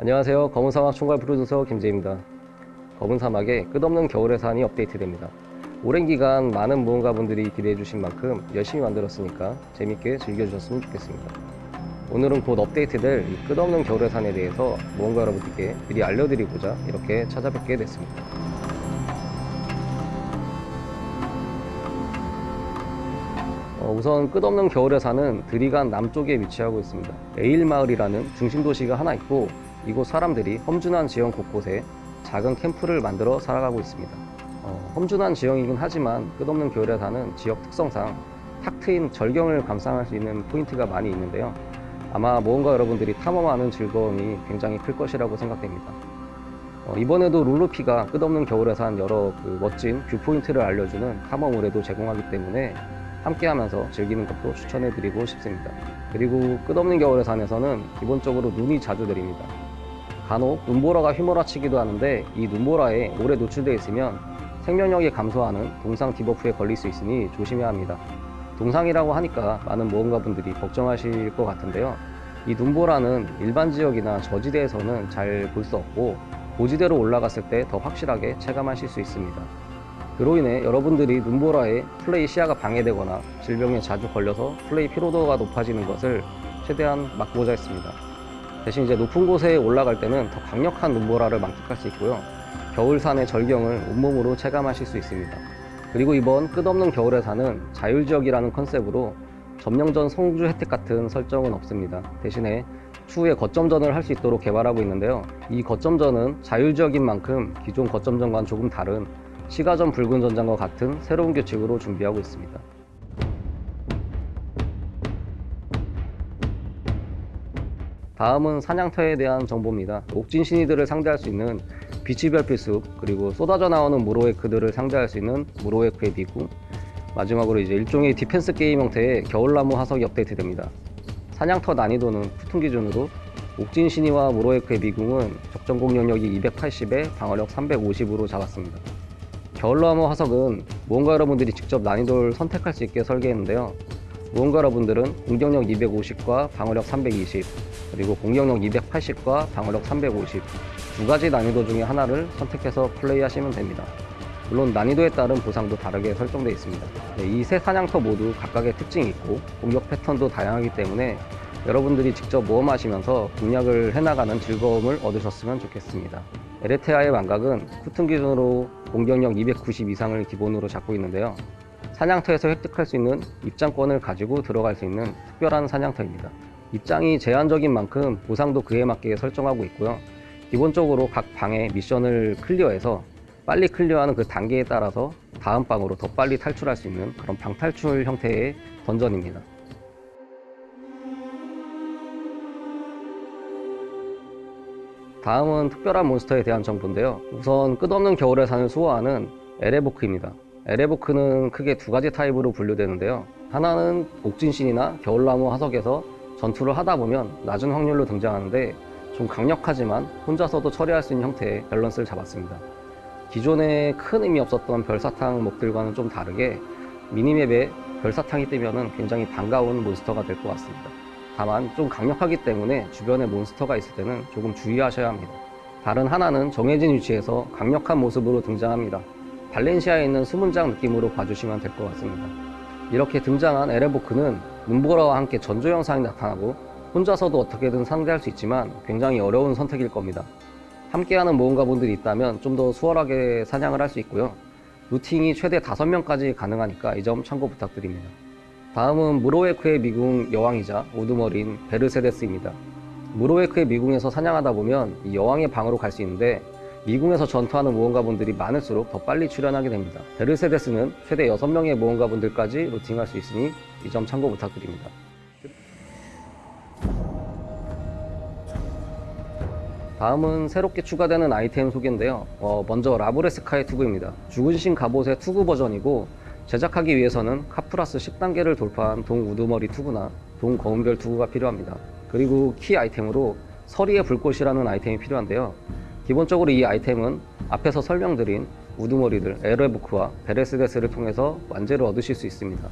안녕하세요. 검은 사막 총괄 프로듀서 김재입니다. 검은 사막의 끝없는 겨울의 산이 업데이트됩니다. 오랜 기간 많은 모험가분들이 기대해 주신 만큼 열심히 만들었으니까 재밌게 즐겨주셨으면 좋겠습니다. 오늘은 곧 업데이트될 이 끝없는 겨울의 산에 대해서 모험가 여러분들께 미리 알려드리고자 이렇게 찾아뵙게 됐습니다. 어, 우선 끝없는 겨울의 산은 드리간 남쪽에 위치하고 있습니다. 에일마을이라는 중심 도시가 하나 있고 이곳 사람들이 험준한 지형 곳곳에 작은 캠프를 만들어 살아가고 있습니다. 어, 험준한 지형이긴 하지만 끝없는 산은 지역 특성상 탁 트인 절경을 감상할 수 있는 포인트가 많이 있는데요. 아마 모험가 여러분들이 탐험하는 즐거움이 굉장히 클 것이라고 생각됩니다. 어, 이번에도 룰루피가 끝없는 겨울의 산 여러 그 멋진 viewpoint를 알려주는 탐험 의뢰도 제공하기 때문에 함께하면서 즐기는 것도 추천해드리고 싶습니다. 그리고 끝없는 겨울의 산에서는 기본적으로 눈이 자주 내립니다. 간혹 눈보라가 휘몰아치기도 하는데 이 눈보라에 오래 노출되어 있으면 생명력이 감소하는 동상 debuff에 걸릴 수 있으니 조심해야 합니다. 동상이라고 하니까 많은 모험가분들이 걱정하실 것 같은데요. 이 눈보라는 일반 지역이나 저지대에서는 잘 볼 수 없고 고지대로 올라갔을 때 더 확실하게 체감하실 수 있습니다. 그로 인해 여러분들이 눈보라에 플레이 시야가 방해되거나 질병에 자주 걸려서 플레이 피로도가 높아지는 것을 최대한 막고자 했습니다. 대신 이제 높은 곳에 올라갈 때는 더 강력한 눈보라를 만끽할 수 있고요. 겨울산의 절경을 온몸으로 체감하실 수 있습니다. 그리고 이번 끝없는 겨울의 산은 자율지역이라는 컨셉으로 점령전 성주 혜택 같은 설정은 없습니다. 대신에 추후에 거점전을 할 수 있도록 개발하고 있는데요. 이 거점전은 자율지역인 만큼 기존 거점전과는 조금 다른 시가전 붉은 전장과 같은 새로운 규칙으로 준비하고 있습니다. 다음은 사냥터에 대한 정보입니다. 옥진 신이들을 상대할 수 있는 비치별 필수 그리고 쏟아져 나오는 무로에크들을 상대할 수 있는 무로에크의 비구 마지막으로 이제 일종의 디펜스 게임 형태의 겨울나무 화석이 업데이트됩니다. 사냥터 난이도는 푸툰 기준으로 옥진 신이와 무로에크의 미궁은 적정 공격력이 280에 방어력 350으로 잡았습니다. 겨울나무 화석은 무언가 여러분들이 직접 난이도를 선택할 수 있게 설계했는데요. 무언가 여러분들은 공격력 250과 방어력 320 그리고 공격력 280과 방어력 350 두 가지 난이도 중에 하나를 선택해서 플레이하시면 됩니다. 물론 난이도에 따른 보상도 다르게 설정되어 있습니다. 네, 이세 사냥터 모두 각각의 특징이 있고 공격 패턴도 다양하기 때문에 여러분들이 직접 모험하시면서 공략을 해나가는 즐거움을 얻으셨으면 좋겠습니다. 에레테아의 망각은 쿠튼 기준으로 공격력 290 이상을 기본으로 잡고 있는데요. 사냥터에서 획득할 수 있는 입장권을 가지고 들어갈 수 있는 특별한 사냥터입니다. 입장이 제한적인 만큼 보상도 그에 맞게 설정하고 있고요. 기본적으로 각 방의 미션을 클리어해서 빨리 클리어하는 그 단계에 따라서 다음 방으로 더 빨리 탈출할 수 있는 그런 방탈출 형태의 던전입니다. 다음은 특별한 몬스터에 대한 정보인데요. 우선 끝없는 겨울의 산을 수호하는 에레보크입니다. 에레보크는 크게 두 가지 타입으로 분류되는데요. 하나는 옥진시니나 겨울나무 화석에서 전투를 하다 보면 낮은 확률로 등장하는데 좀 강력하지만 혼자서도 처리할 수 있는 형태의 밸런스를 잡았습니다. 기존에 큰 의미 없었던 별사탕 몹들과는 좀 다르게 minimap에 별사탕이 뜨면 굉장히 반가운 몬스터가 될 것 같습니다. 다만 좀 강력하기 때문에 주변에 몬스터가 있을 때는 조금 주의하셔야 합니다. 다른 하나는 정해진 위치에서 강력한 모습으로 등장합니다. 발렌시아에 있는 수문장 느낌으로 봐주시면 될 것 같습니다. 이렇게 등장한 에레보크는 눈보라와 함께 전조 영상이 나타나고 혼자서도 어떻게든 상대할 수 있지만 굉장히 어려운 선택일 겁니다. 함께하는 모험가분들이 있다면 좀 더 수월하게 사냥을 할 수 있고요. 루팅이 최대 5명까지 가능하니까 이 점 참고 부탁드립니다. 다음은 무로웨크의 미궁 여왕이자 우두머리인 베르세데스입니다. 무로웨크의 미궁에서 사냥하다 보면 이 여왕의 방으로 갈 수 있는데 미궁에서 전투하는 모험가분들이 많을수록 더 빨리 출현하게 됩니다. 베르세데스는 최대 6명의 모험가분들까지 looting할 수 있으니 이 점 참고 부탁드립니다. 다음은 새롭게 추가되는 아이템 소개인데요. 어, 먼저 라브레스카의 투구입니다. 죽은 신 갑옷의 투구 버전이고 제작하기 위해서는 카프라스 10단계를 돌파한 동 우두머리 투구나 동 거운별 투구가 필요합니다. 그리고 키 아이템으로 서리의 불꽃이라는 아이템이 필요한데요. 기본적으로 이 아이템은 앞에서 설명드린 우두머리들 에레부크와 베레스데스를 통해서 완제를 얻으실 수 있습니다.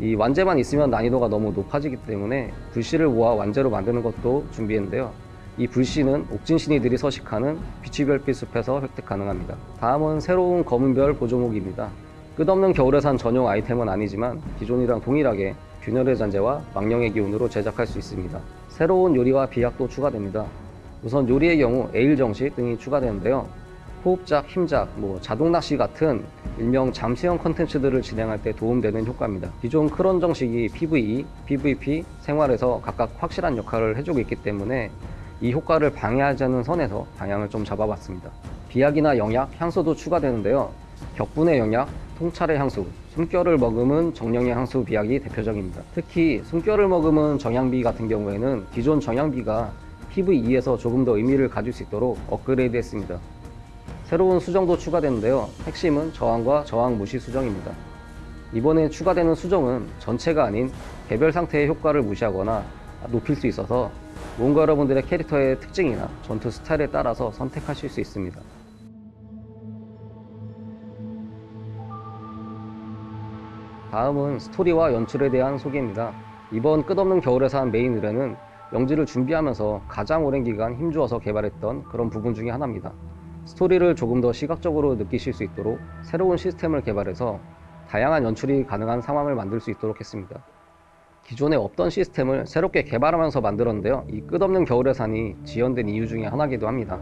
이 완제만 있으면 난이도가 너무 높아지기 때문에 불씨를 모아 완제로 만드는 것도 준비했는데요. 이 불씨는 옥진신이들이 서식하는 비치별빛 숲에서 획득 가능합니다. 다음은 새로운 검은별 보조목입니다. 끝없는 겨울에 산 전용 아이템은 아니지만 기존이랑 동일하게 균열의 잔재와 망령의 기운으로 제작할 수 있습니다. 새로운 요리와 비약도 추가됩니다. 우선 요리의 경우 에일 정식 등이 추가되는데요. 호흡작, 힘작, 뭐 자동 낚시 같은 일명 잠수형 컨텐츠들을 진행할 때 도움되는 효과입니다. 기존 크론 정식이 PVE, PVP, 생활에서 각각 확실한 역할을 해주고 있기 때문에 이 효과를 방해하지 않는 선에서 방향을 좀 잡아봤습니다. 비약이나 영약, 향수도 추가되는데요. 격분의 영약, 통찰의 향수, 숨결을 머금은 정령의 향수 비약이 대표적입니다. 특히 숨결을 머금은 정향비 같은 경우에는 기존 정향비가 PVE에서 조금 더 의미를 가질 수 있도록 업그레이드 했습니다. 새로운 수정도 추가되는데요. 핵심은 저항과 저항 무시 수정입니다. 이번에 추가되는 수정은 전체가 아닌 개별 상태의 효과를 무시하거나 높일 수 있어서 뭔가 여러분들의 캐릭터의 특징이나 전투 스타일에 따라서 선택하실 수 있습니다. 다음은 스토리와 연출에 대한 소개입니다. 이번 끝없는 겨울의 산 메인 의뢰는 영지를 준비하면서 가장 오랜 기간 힘주어서 개발했던 그런 부분 중에 하나입니다. 스토리를 조금 더 시각적으로 느끼실 수 있도록 새로운 시스템을 개발해서 다양한 연출이 가능한 상황을 만들 수 있도록 했습니다. 기존에 없던 시스템을 새롭게 개발하면서 만들었는데요. 이 끝없는 겨울의 산이 지연된 이유 중에 하나이기도 합니다.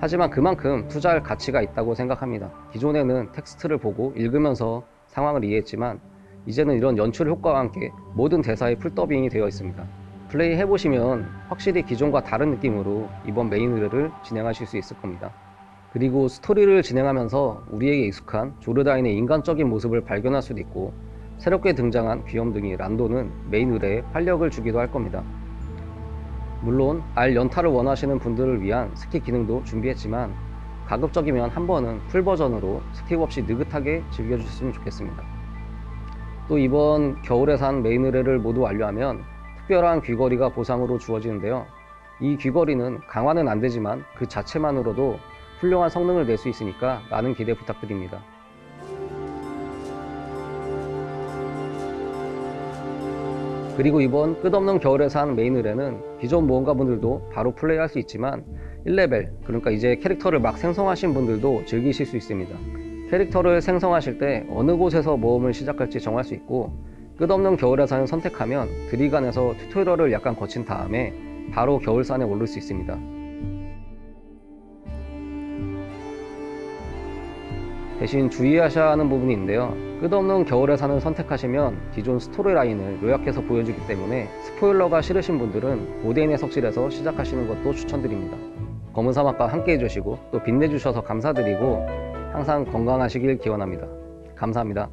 하지만 그만큼 투자할 가치가 있다고 생각합니다. 기존에는 텍스트를 보고 읽으면서 상황을 이해했지만 이제는 이런 연출 효과와 함께 모든 대사의 full 더빙이 되어 있습니다. 플레이 해보시면 확실히 기존과 다른 느낌으로 이번 메인 의뢰를 진행하실 수 있을 겁니다. 그리고 스토리를 진행하면서 우리에게 익숙한 조르다인의 인간적인 모습을 발견할 수도 있고 새롭게 등장한 귀염둥이 란도는 메인 의뢰에 활력을 주기도 할 겁니다. 물론 R 연타를 원하시는 분들을 위한 skip 기능도 준비했지만 가급적이면 한 번은 full 버전으로 skip 없이 느긋하게 즐겨주셨으면 좋겠습니다. 또 이번 겨울의 산 메인 의뢰를 모두 완료하면 특별한 귀걸이가 보상으로 주어지는데요. 이 귀걸이는 강화는 안 되지만 그 자체만으로도 훌륭한 성능을 낼 수 있으니까 많은 기대 부탁드립니다. 그리고 이번 끝없는 겨울의 산 메인 의뢰는 기존 모험가분들도 바로 플레이할 수 있지만 1레벨 그러니까 이제 캐릭터를 막 생성하신 분들도 즐기실 수 있습니다. 캐릭터를 생성하실 때 어느 곳에서 모험을 시작할지 정할 수 있고 끝없는 겨울의 산을 선택하면 드리간에서 tutorial을 약간 거친 다음에 바로 겨울산에 오를 수 있습니다. 대신 주의하셔야 하는 부분이 있는데요. 끝없는 겨울의 산을 선택하시면 기존 스토리 라인을 요약해서 보여주기 때문에 스포일러가 싫으신 분들은 고대인의 석실에서 시작하시는 것도 추천드립니다. 검은 사막과 함께 해주시고 또 빛내주셔서 감사드리고 항상 건강하시길 기원합니다. 감사합니다.